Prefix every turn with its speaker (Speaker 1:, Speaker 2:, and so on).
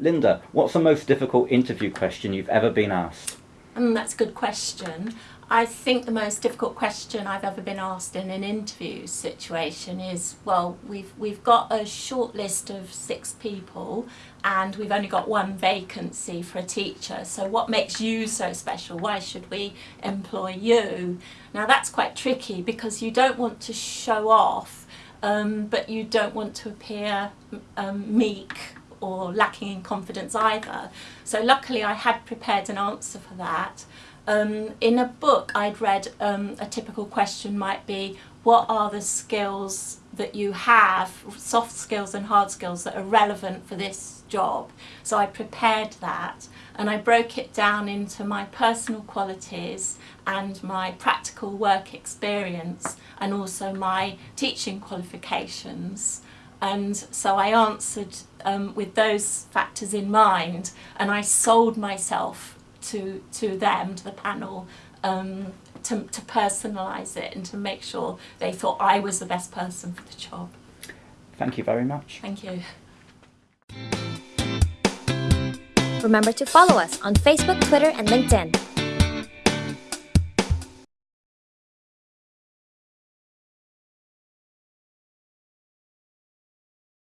Speaker 1: Linda, what's the most difficult interview question you've ever been asked?
Speaker 2: Um, that's a good question. I think the most difficult question I've ever been asked in an interview situation is, well, we've we've got a short list of six people and we've only got one vacancy for a teacher. So what makes you so special? Why should we employ you? Now that's quite tricky because you don't want to show off, um, but you don't want to appear um, meek or lacking in confidence either. So luckily I had prepared an answer for that. Um, in a book I'd read um, a typical question might be what are the skills that you have, soft skills and hard skills that are relevant for this job. So I prepared that and I broke it down into my personal qualities and my practical work experience and also my teaching qualifications. And so I answered um, with those factors in mind and I sold myself to, to them, to the panel, um, to, to personalise it and to make sure they thought I was the best person for the job.
Speaker 1: Thank you very much.
Speaker 2: Thank you.
Speaker 3: Remember to follow us on Facebook, Twitter, and LinkedIn.